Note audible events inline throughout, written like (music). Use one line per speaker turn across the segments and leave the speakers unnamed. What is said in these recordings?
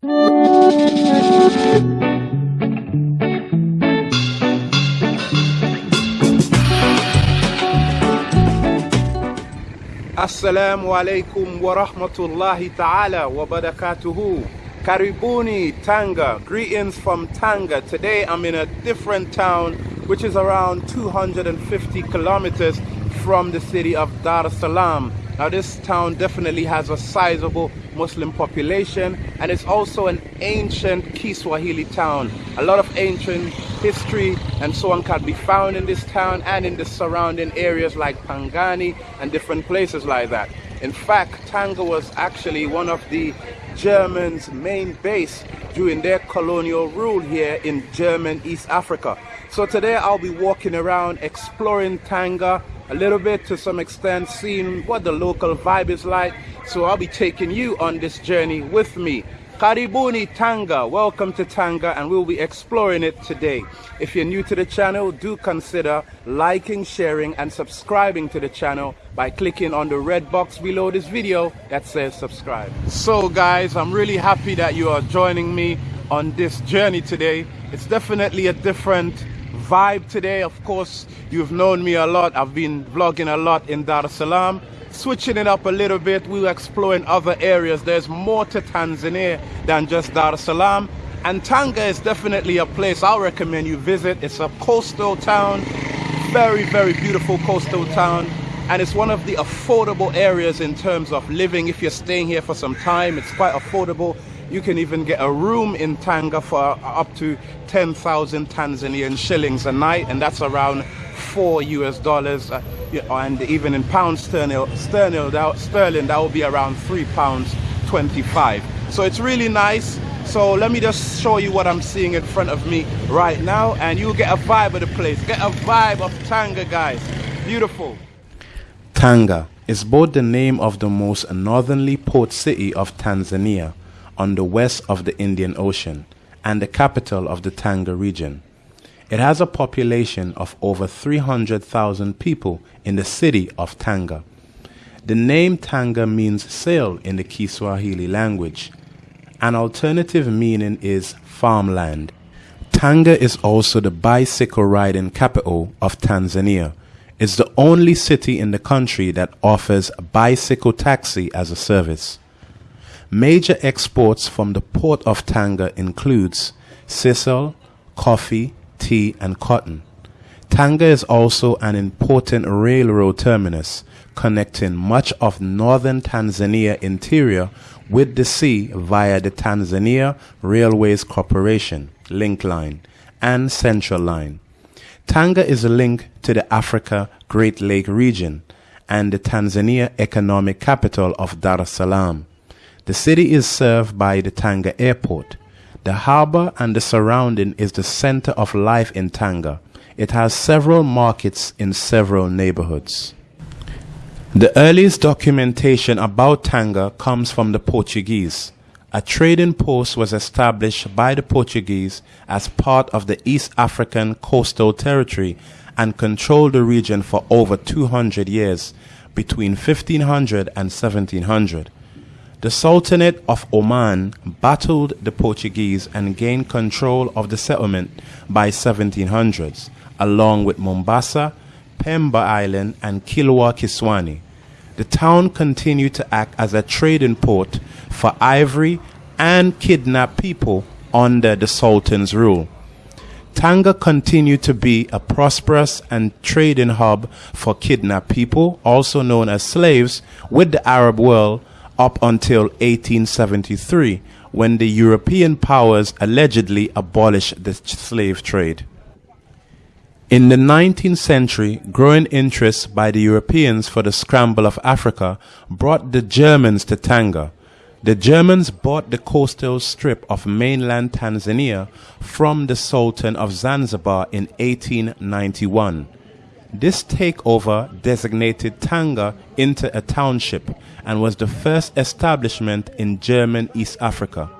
Assalamu alaikum wa rahmatullahi ta'ala wa barakatuhu. Karibuni, Tanga. Greetings from Tanga. Today I'm in a different town which is around 250 kilometers from the city of Dar es Salaam. Now this town definitely has a sizable Muslim population and it's also an ancient Kiswahili town. A lot of ancient history and so on can be found in this town and in the surrounding areas like Pangani and different places like that. In fact, Tanga was actually one of the Germans' main base during their colonial rule here in German East Africa. So today I'll be walking around exploring Tanga a little bit to some extent, seeing what the local vibe is like. So I'll be taking you on this journey with me. Karibuni Tanga, welcome to Tanga and we'll be exploring it today. If you're new to the channel, do consider liking, sharing and subscribing to the channel by clicking on the red box below this video that says subscribe. So guys, I'm really happy that you are joining me on this journey today. It's definitely a different vibe today. Of course, you've known me a lot. I've been vlogging a lot in Dar es Salaam. Switching it up a little bit, we're exploring other areas. There's more to Tanzania than just Dar es Salaam. And Tanga is definitely a place I'll recommend you visit. It's a coastal town, very, very beautiful coastal town. And it's one of the affordable areas in terms of living. If you're staying here for some time, it's quite affordable. You can even get a room in Tanga for up to 10,000 Tanzanian shillings a night, and that's around four US dollars. Uh, and even in pounds sterling, sterling, that, sterling, that will be around three pounds 25. So it's really nice. So let me just show you what I'm seeing in front of me right now, and you'll get a vibe of the place. Get a vibe of Tanga, guys. Beautiful. Tanga is both the name of the most northerly port city of Tanzania on the west of the Indian Ocean and the capital of the Tanga region. It has a population of over 300,000 people in the city of Tanga. The name Tanga means sail in the Kiswahili language. An alternative meaning is farmland. Tanga is also the bicycle riding capital of Tanzania. It's the only city in the country that offers a bicycle taxi as a service. Major exports from the port of Tanga includes sisal, coffee, tea and cotton. Tanga is also an important railroad terminus connecting much of northern Tanzania interior with the sea via the Tanzania Railways Corporation Link Line and Central Line. Tanga is a link to the Africa Great Lake region and the Tanzania economic capital of Dar es Salaam. The city is served by the Tanga Airport. The harbor and the surrounding is the center of life in Tanga. It has several markets in several neighborhoods. The earliest documentation about Tanga comes from the Portuguese. A trading post was established by the Portuguese as part of the East African Coastal Territory and controlled the region for over 200 years, between 1500 and 1700. The Sultanate of Oman battled the Portuguese and gained control of the settlement by 1700s, along with Mombasa, Pemba Island, and Kilwa Kisiwani. The town continued to act as a trading port for ivory and kidnapped people under the Sultan's rule. Tanga continued to be a prosperous and trading hub for kidnapped people, also known as slaves, with the Arab world up until 1873 when the European powers allegedly abolished the slave trade. In the 19th century, growing interest by the Europeans for the scramble of Africa brought the Germans to Tanga. The Germans bought the coastal strip of mainland Tanzania from the Sultan of Zanzibar in 1891. This takeover designated Tanga into a township and was the first establishment in German East Africa.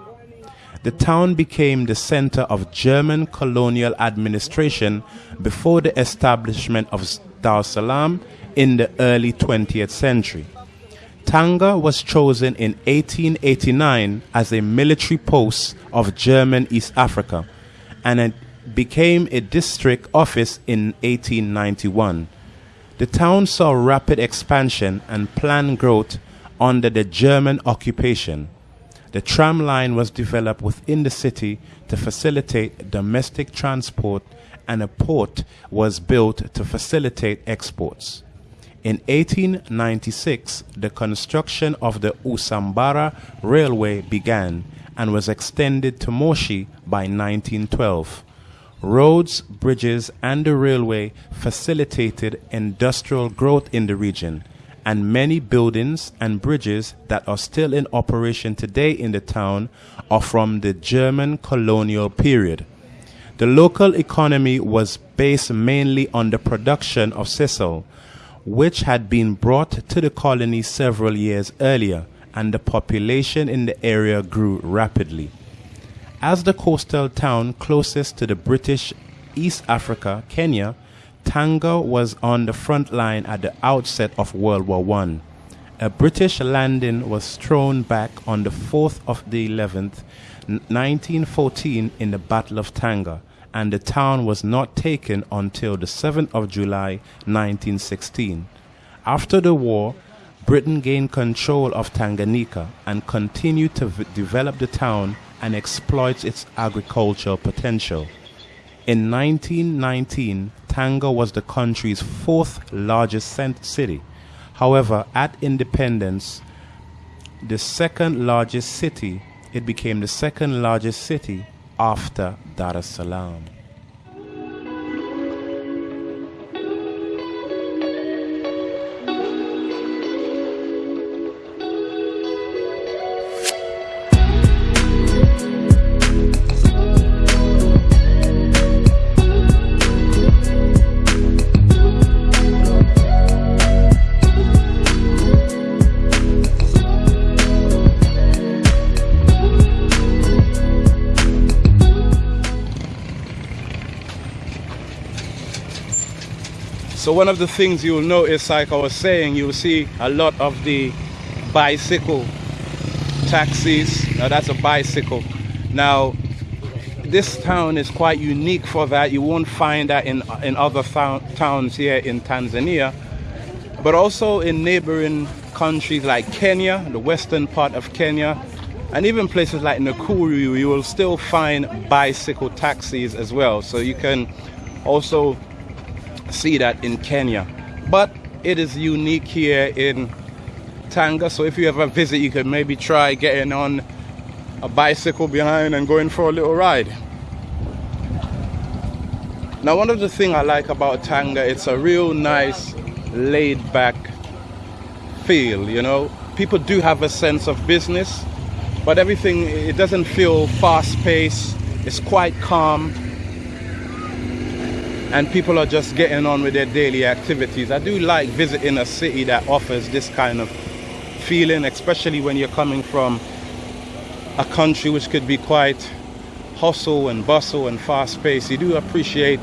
The town became the center of German colonial administration before the establishment of Dar es Salaam in the early 20th century. Tanga was chosen in 1889 as a military post of German East Africa and became a district office in 1891. The town saw rapid expansion and planned growth under the German occupation. The tram line was developed within the city to facilitate domestic transport and a port was built to facilitate exports. In 1896, the construction of the Usambara Railway began and was extended to Moshi by 1912. Roads, bridges, and the railway facilitated industrial growth in the region, and many buildings and bridges that are still in operation today in the town are from the German colonial period. The local economy was based mainly on the production of sisal, which had been brought to the colony several years earlier, and the population in the area grew rapidly. As the coastal town closest to the British East Africa, Kenya, Tanga was on the front line at the outset of World War I. A British landing was thrown back on the 4th of the 11th, 1914 in the Battle of Tanga, and the town was not taken until the 7th of July 1916. After the war, Britain gained control of Tanganyika and continued to v- develop the town and exploit its agricultural potential. In 1919, Tanga was the country's fourth largest city. However, at independence, the second largest city, it became the second largest city after Dar es Salaam. So one of the things you'll notice, like I was saying, you'll see a lot of the bicycle taxis. Now that's a bicycle. Now this town is quite unique for that. You won't find that in in other towns here in Tanzania, but also in neighboring countries like Kenya, the western part of Kenya, and even places like Nakuru, you will still find bicycle taxis as well. So you can also see that in Kenya. But it is unique here in Tanga. So if you ever visit, you can maybe try getting on a bicycle behind and going for a little ride. Now, one of the things I like about Tanga, it's a real nice, laid back feel, you know. People do have a sense of business, but everything, it doesn't feel fast paced. It's quite calm and people are just getting on with their daily activities. I do like visiting a city that offers this kind of feeling, especially when you're coming from a country which could be quite hustle and bustle and fast paced. You do appreciate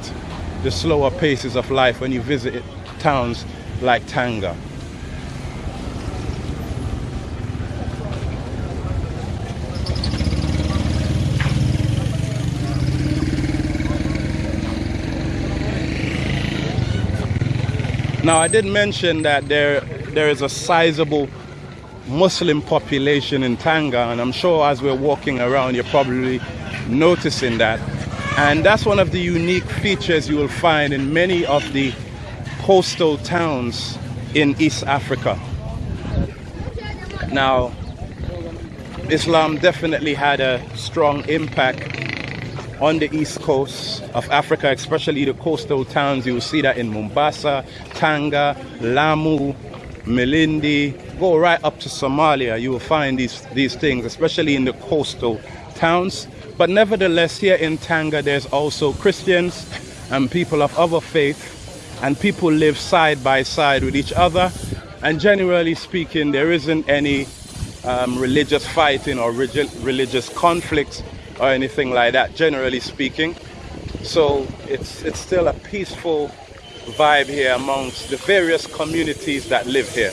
the slower paces of life when you visit towns like Tanga. Now, I did mention that there, there is a sizable Muslim population in Tanga, and I'm sure as we're walking around, you're probably noticing that. And that's one of the unique features you will find in many of the coastal towns in East Africa. Now, Islam definitely had a strong impact on the east coast of Africa, especially the coastal towns. You will see that in Mombasa, Tanga, Lamu, Malindi, go right up to Somalia. You will find these, these things, especially in the coastal towns. But nevertheless, here in Tanga, there's also Christians and people of other faith, and people live side by side with each other. And generally speaking, there isn't any um, religious fighting or religious conflicts or anything like that, generally speaking. So it's, it's still a peaceful vibe here amongst the various communities that live here.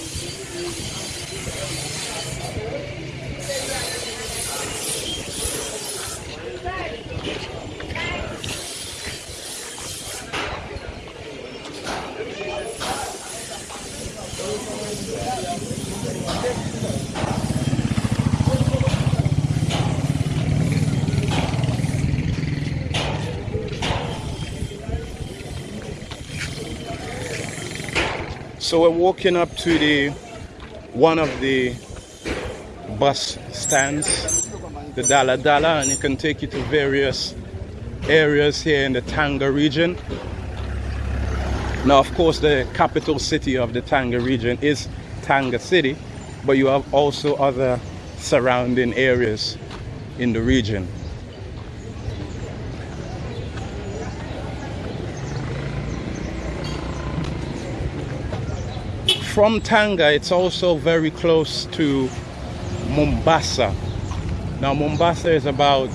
So we're walking up to the one of the bus stands, the Dala Dala, and it can take you to various areas here in the Tanga region. Now, of course, the capital city of the Tanga region is Tanga City, but you have also other surrounding areas in the region. From Tanga, it's also very close to Mombasa. Now, Mombasa is about,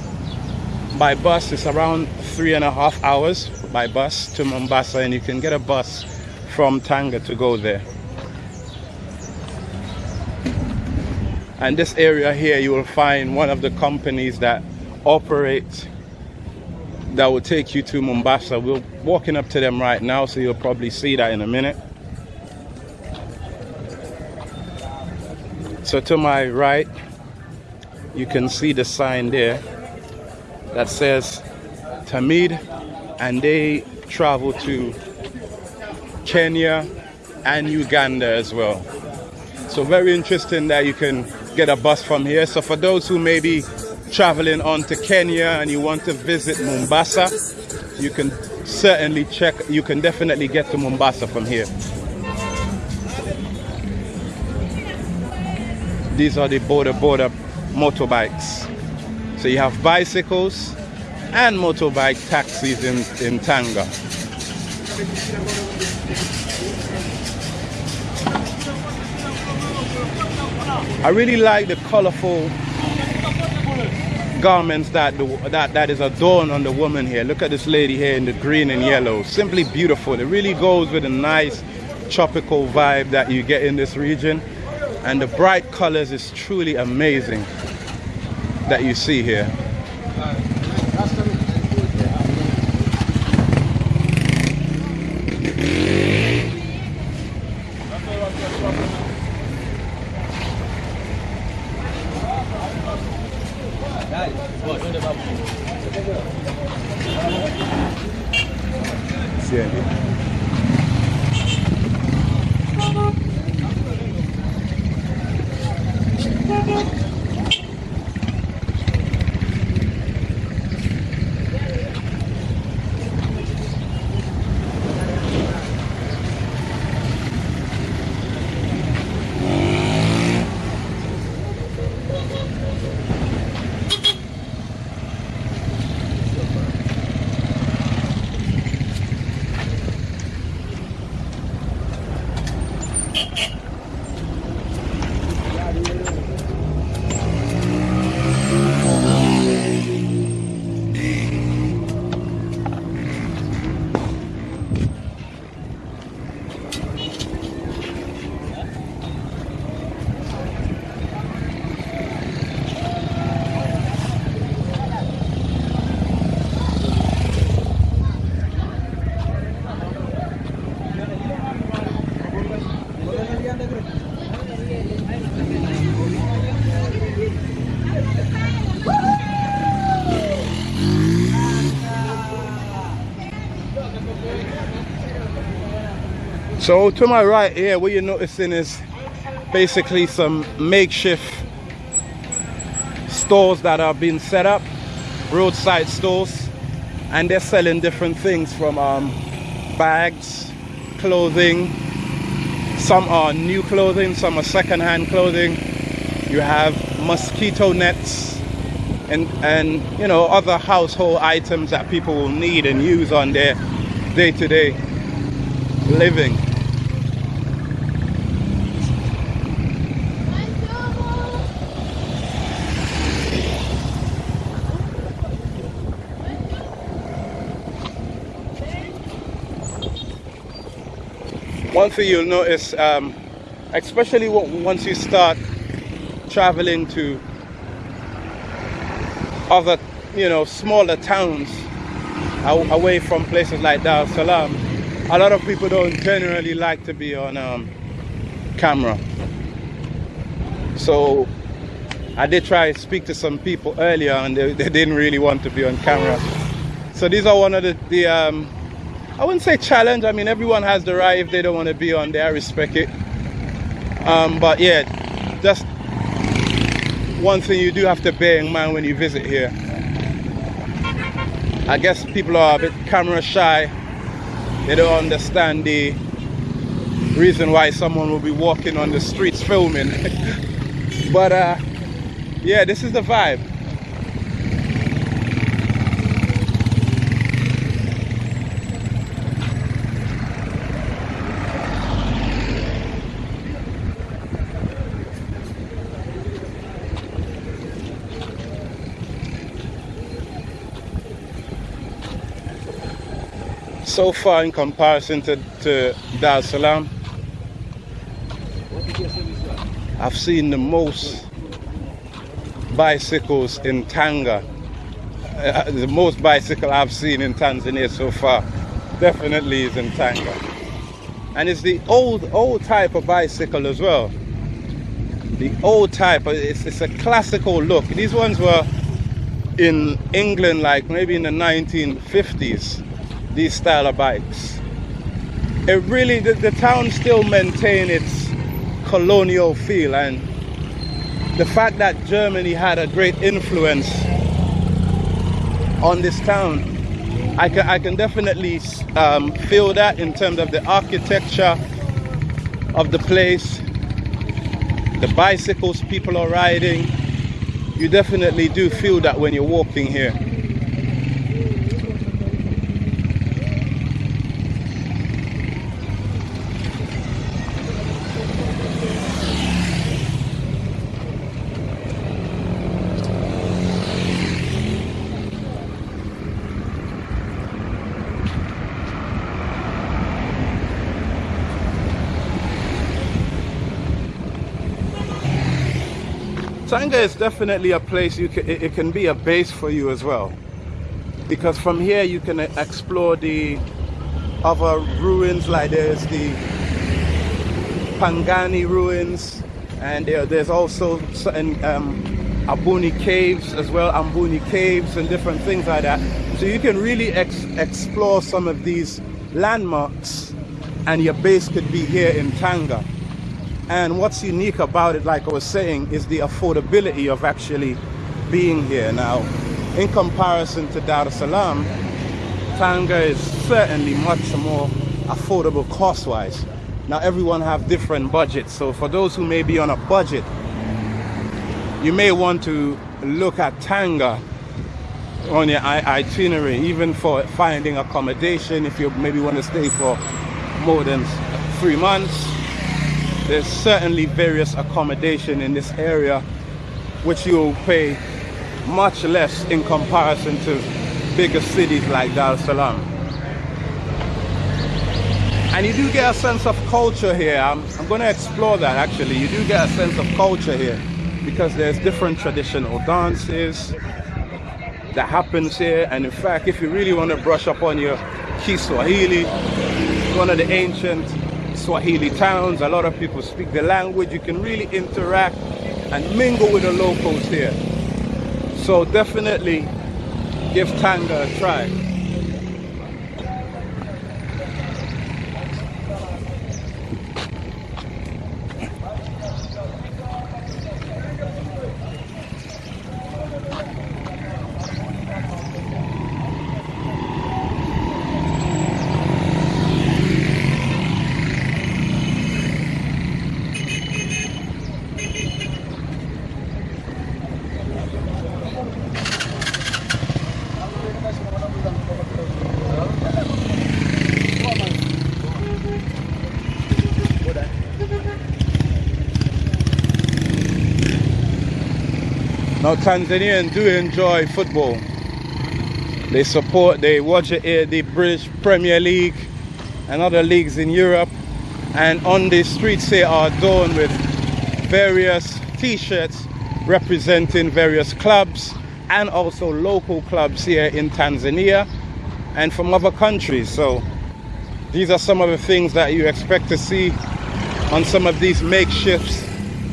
by bus, it's around three and a half hours by bus to Mombasa, and you can get a bus from Tanga to go there. And this area here, you will find one of the companies that operate that will take you to Mombasa. We're walking up to them right now, so you'll probably see that in a minute. So to my right, you can see the sign there that says Tamid, and they travel to Kenya and Uganda as well. So very interesting that you can get a bus from here. So for those who may be traveling on to Kenya and you want to visit Mombasa, you can certainly check, you can definitely get to Mombasa from here. These are the boda boda motorbikes. So you have bicycles and motorbike taxis in, in Tanga. I really like the colorful garments that, the, that that is adorned on the woman here. Look at this lady here in the green and yellow. Simply beautiful. It really goes with a nice tropical vibe that you get in this region. And the bright colors is truly amazing that you see here. So to my right here, what you're noticing is basically some makeshift stores that are being set up, roadside stores, and they're selling different things from um, bags, clothing, some are new clothing, some are second-hand clothing. You have mosquito nets and, and you know other household items that people will need and use on their day-to-day -day living. One thing you'll notice, um, especially once you start traveling to other, you know, smaller towns away from places like Dar es Salaam, a lot of people don't generally like to be on um, camera. So I did try to speak to some people earlier and they, they, didn't really want to be on camera. So these are one of the, the um, I wouldn't say challenge. I mean, everyone has the right if they don't want to be on there. I respect it. Um, but yeah, just one thing you do have to bear in mind when you visit here. I guess people are a bit camera shy. They don't understand the reason why someone will be walking on the streets filming. (laughs) but uh, yeah, this is the vibe. So far in comparison to, to Dar es Salaam, I've seen the most bicycles in Tanga. Uh, the most bicycle I've seen in Tanzania so far definitely is in Tanga. And it's the old, old type of bicycle as well. The old type, it's, it's a classical look. These ones were in England like maybe in the 1950s these style of bikes. It really, the, the town still maintain its colonial feel and the fact that Germany had a great influence on this town, I can, I can definitely um, feel that in terms of the architecture of the place, the bicycles people are riding. You definitely do feel that when you're walking here. Tanga is definitely a place you can, it can be a base for you as well. Because from here you can explore the other ruins like there's the Pangani ruins and there, there's also certain um, Abuni caves as well, Amboni caves and different things like that. So you can really ex explore some of these landmarks and your base could be here in Tanga. And what's unique about it, like I was saying, is the affordability of actually being here. Now, in comparison to Dar es Salaam, Tanga is certainly much more affordable cost-wise. Now, everyone have different budgets. So for those who may be on a budget, you may want to look at Tanga on your itinerary, even for finding accommodation if you maybe want to stay for more than three months there's certainly various accommodation in this area which you'll pay much less in comparison to bigger cities like Dar es Salaam. And you do get a sense of culture here. I'm, I'm going to explore that actually. You do get a sense of culture here because there's different traditional dances that happens here. And in fact, if you really want to brush up on your Kiswahili, one of the ancient Swahili towns. A lot of people speak the language. You can really interact and mingle with the locals here. So definitely give Tanga a try. Now Tanzanians do enjoy football. They support, they watch the British Premier League and other leagues in Europe. And on the streets they are adorned with various t-shirts representing various clubs and also local clubs here in Tanzania and from other countries. So these are some of the things that you expect to see on some of these makeshift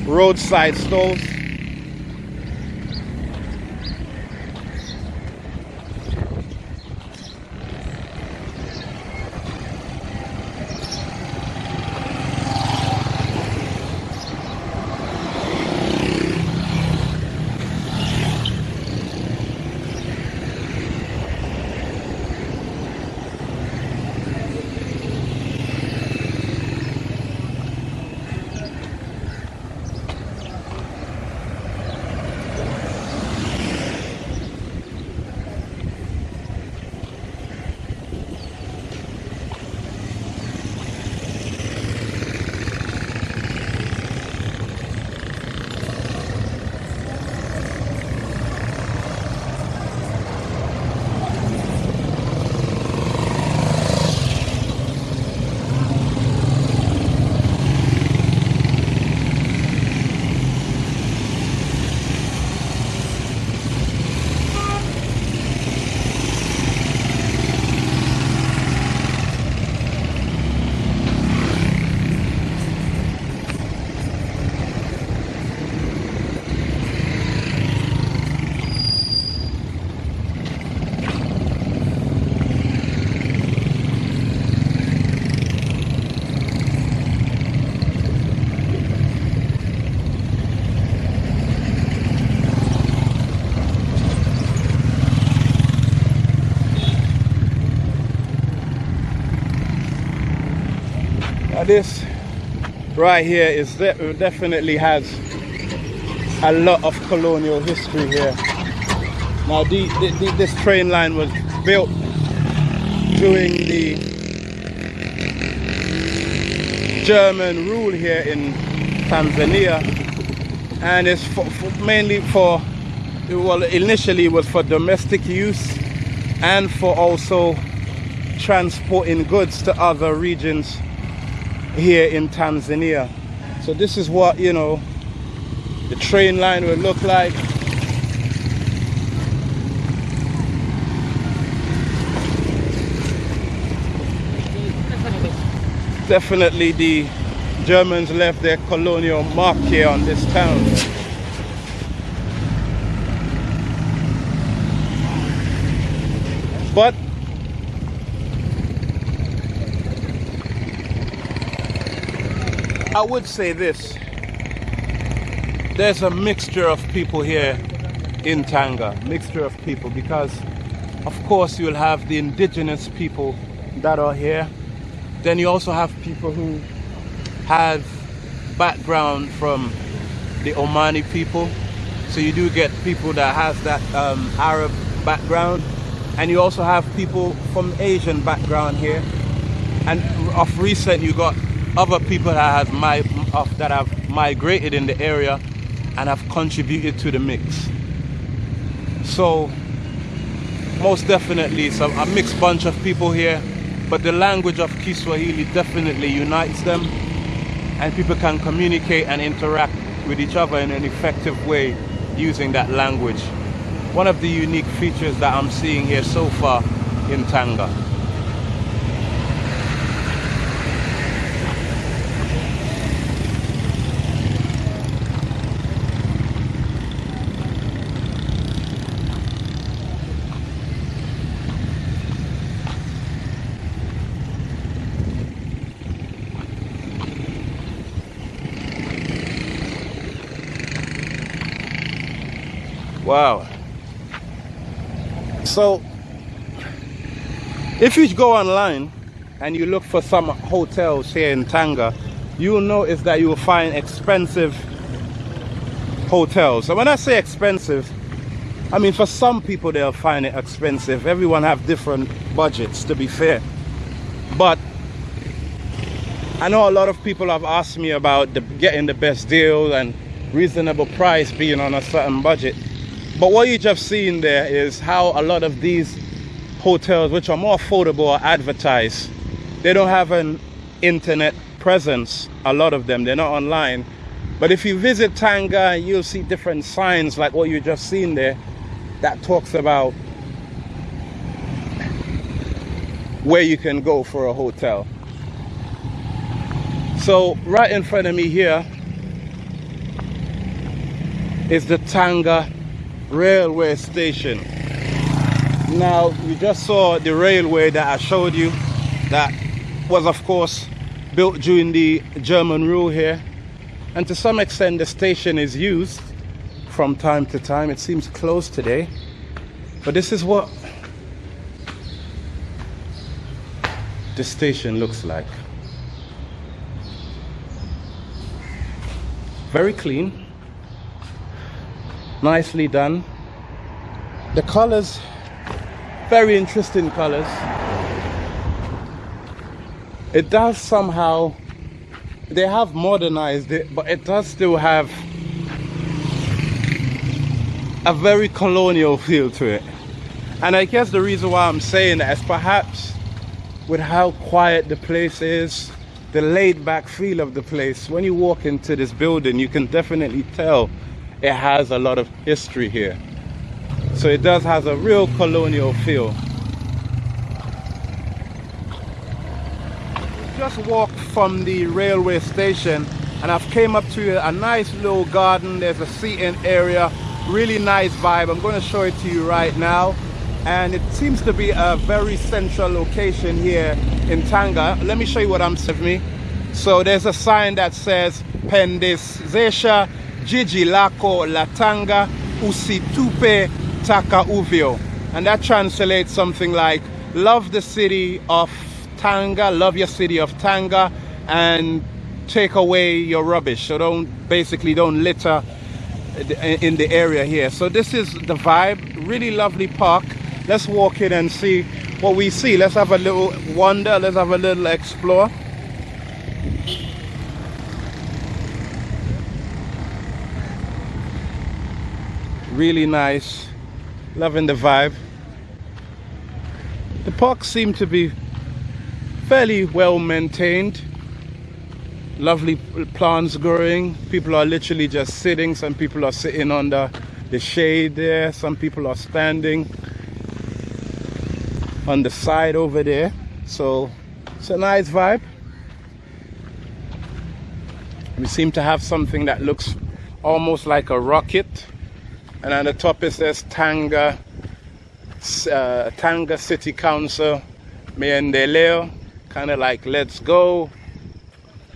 roadside stalls. This right here is definitely has a lot of colonial history here. Now the, the, this train line was built during the German rule here in Tanzania and it's for, for mainly for well initially it was for domestic use and for also transporting goods to other regions here in Tanzania so this is what you know the train line would look like definitely the Germans left their colonial mark here on this town. But I would say this. There's a mixture of people here in Tanga, mixture of people because of course you'll have the indigenous people that are here. Then you also have people who have background from the Omani people. So you do get people that has that um, Arab background. And you also have people from Asian background here. And of recent, you got other people that have, my, that have migrated in the area and have contributed to the mix. So most definitely it's a, a mixed bunch of people here, but the language of Kiswahili definitely unites them and people can communicate and interact with each other in an effective way using that language. One of the unique features that I'm seeing here so far in Tanga. Wow. So, if you go online and you look for some hotels here in Tanga, you'll notice that you will find expensive hotels. And when I say expensive, I mean for some people they'll find it expensive. Everyone have different budgets to be fair. But I know a lot of people have asked me about the, getting the best deal and reasonable price being on a certain budget. But what you just seen there is how a lot of these hotels, which are more affordable, are advertised. They don't have an internet presence, a lot of them, they're not online. But if you visit Tanga, you'll see different signs like what you just seen there that talks about where you can go for a hotel. So right in front of me here is the Tanga railway station. Now we just saw the railway that I showed you that was of course built during the German rule here. And to some extent the station is used from time to time. It seems closed today. But this is what the station looks like. Very clean nicely done. The colors very interesting colors. It does somehow they have modernized it but it does still have a very colonial feel to it. And I guess the reason why I'm saying that is perhaps with how quiet the place is the laid back feel of the place when you walk into this building you can definitely tell it has a lot of history here. So it does has a real colonial feel. Just walked from the railway station and I've came up to a nice little garden. There's a seating area, really nice vibe. I'm going to show it to you right now. And it seems to be a very central location here in Tanga. Let me show you what I'm saying me. So there's a sign that says Pendezesha jiji lako latanga usitupe taka uvio and that translates something like love the city of Tanga love your city of Tanga and take away your rubbish. So don't basically don't litter in the area here. So this is the vibe. Really lovely park. Let's walk in and see what we see. Let's have a little wander. Let's have a little explore. Really nice. Loving the vibe. The park seemed to be fairly well maintained. Lovely plants growing. People are literally just sitting. Some people are sitting under the shade there. Some people are standing on the side over there. So it's a nice vibe. We seem to have something that looks almost like a rocket and on the top it says Tanga uh, Tanga City Council Maendeleo kind of like let's go.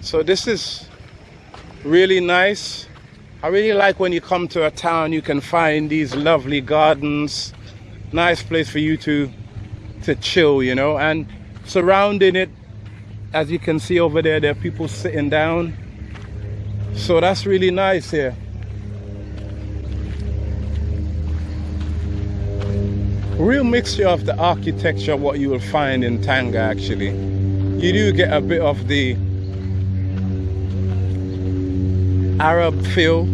So this is really nice. I really like when you come to a town you can find these lovely gardens. Nice place for you to to chill you know and surrounding it as you can see over there there are people sitting down. So that's really nice here real mixture of the architecture what you will find in Tanga actually. You do get a bit of the Arab feel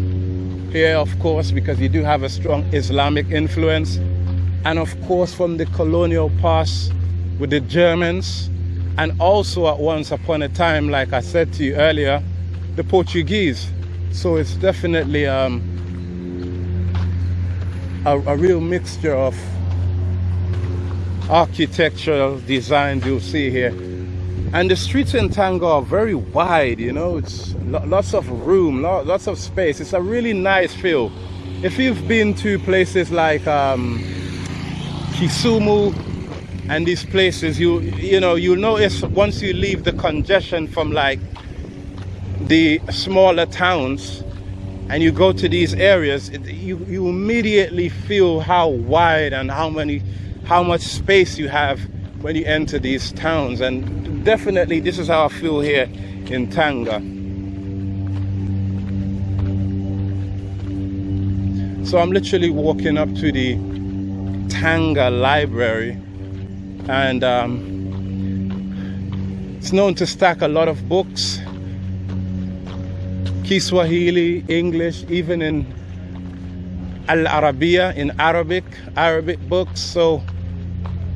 here of course because you do have a strong Islamic influence. And of course from the colonial past with the Germans. And also at once upon a time like I said to you earlier the Portuguese. So it's definitely um, a, a real mixture of architectural designs you'll see here. And the streets in Tanga are very wide you know it's lots of room lots of space. It's a really nice feel. If you've been to places like um, Kisumu and these places you you know you'll notice once you leave the congestion from like the smaller towns and you go to these areas it, you you immediately feel how wide and how many how much space you have when you enter these towns. And definitely this is how I feel here in Tanga. So I'm literally walking up to the Tanga library. And um, it's known to stack a lot of books. Kiswahili, English, even in Al Arabiya in Arabic, Arabic books. So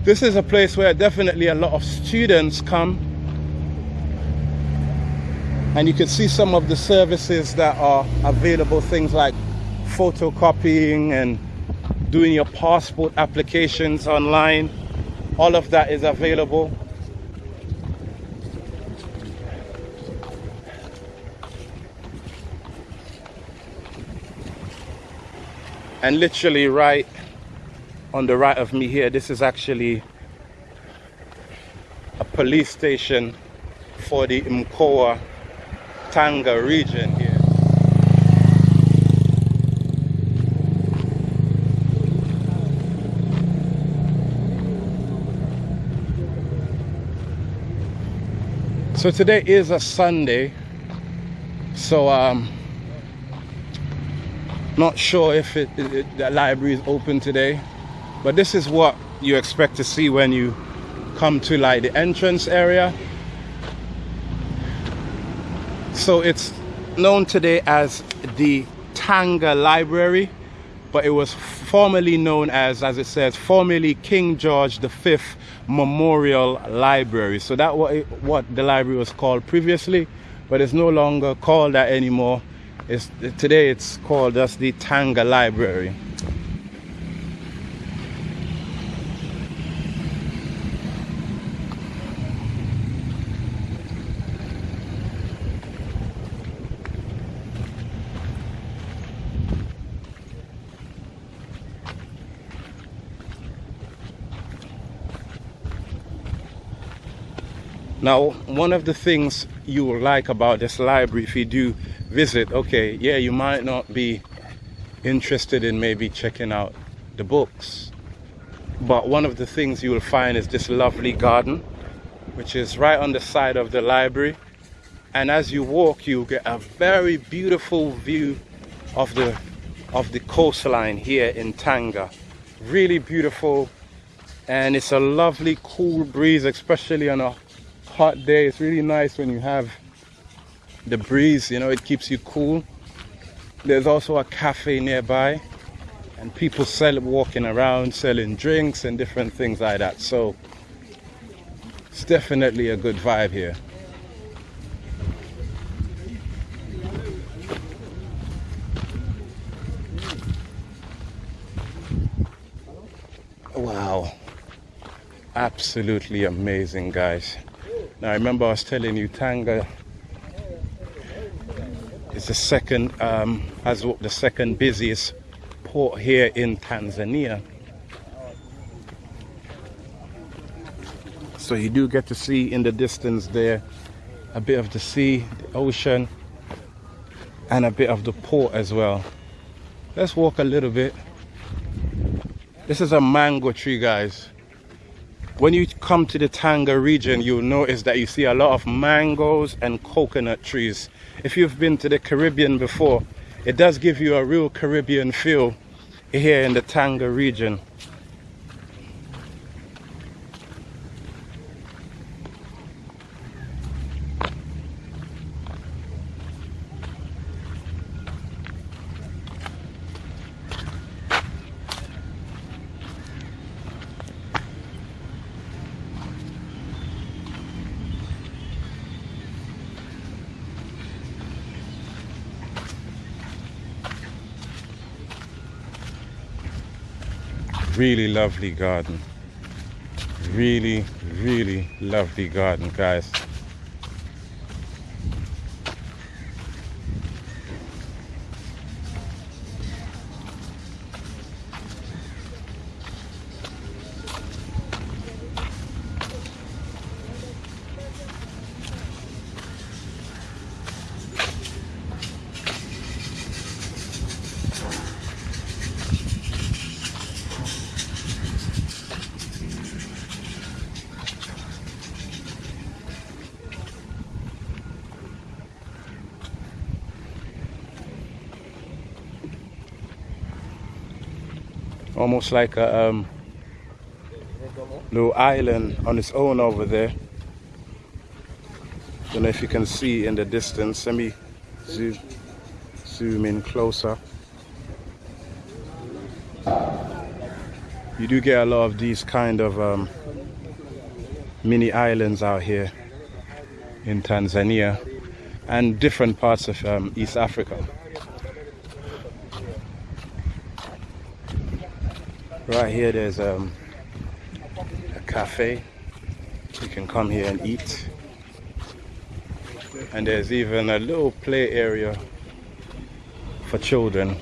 this is a place where definitely a lot of students come. And you can see some of the services that are available things like photocopying and doing your passport applications online. All of that is available. And literally right on the right of me here this is actually a police station for the Mkoa Tanga region here. So today is a Sunday so um not sure if it, it, the library is open today but this is what you expect to see when you come to like the entrance area. So it's known today as the Tanga Library but it was formerly known as as it says formerly King George V Memorial Library. So that was what the library was called previously but it's no longer called that anymore. It's today it's called as the Tanga Library now one of the things you will like about this library if you do visit okay yeah you might not be interested in maybe checking out the books but one of the things you will find is this lovely garden which is right on the side of the library and as you walk you get a very beautiful view of the of the coastline here in Tanga. Really beautiful and it's a lovely cool breeze especially on a hot day it's really nice when you have the breeze you know it keeps you cool. There's also a cafe nearby and people sell walking around selling drinks and different things like that. So it's definitely a good vibe here. Wow. Absolutely amazing guys now remember I was telling you Tanga is the second um, has the second busiest port here in Tanzania. So you do get to see in the distance there a bit of the sea the ocean and a bit of the port as well. Let's walk a little bit. This is a mango tree guys when you come to the Tanga region you'll notice that you see a lot of mangoes and coconut trees. If you've been to the Caribbean before it does give you a real Caribbean feel here in the Tanga region really lovely garden. Really really lovely garden guys almost like a um, little island on its own over there. Don't know if you can see in the distance. Let me zoom, zoom in closer. You do get a lot of these kind of um, mini islands out here in Tanzania and different parts of um, East Africa. Right here there's um, a cafe. You can come here and eat. And there's even a little play area for children.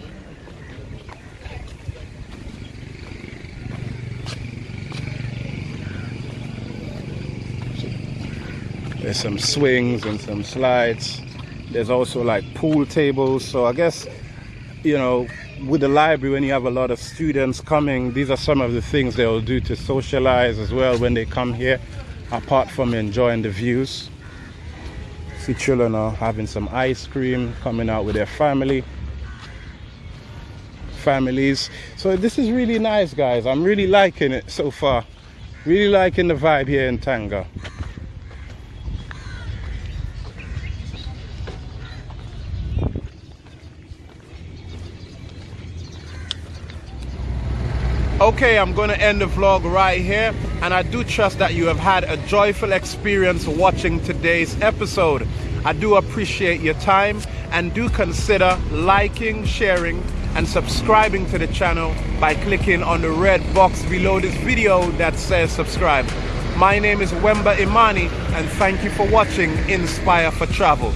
There's some swings and some slides. There's also like pool tables. So I guess, you know, with the library when you have a lot of students coming these are some of the things they'll do to socialize as well when they come here apart from enjoying the views. See children are having some ice cream coming out with their family families. So this is really nice guys. I'm really liking it so far. Really liking the vibe here in tanga Okay, I'm going to end the vlog right here. And I do trust that you have had a joyful experience watching today's episode. I do appreciate your time and do consider liking, sharing, and subscribing to the channel by clicking on the red box below this video that says subscribe. My name is Wemba Imani and thank you for watching Inspire for Travel.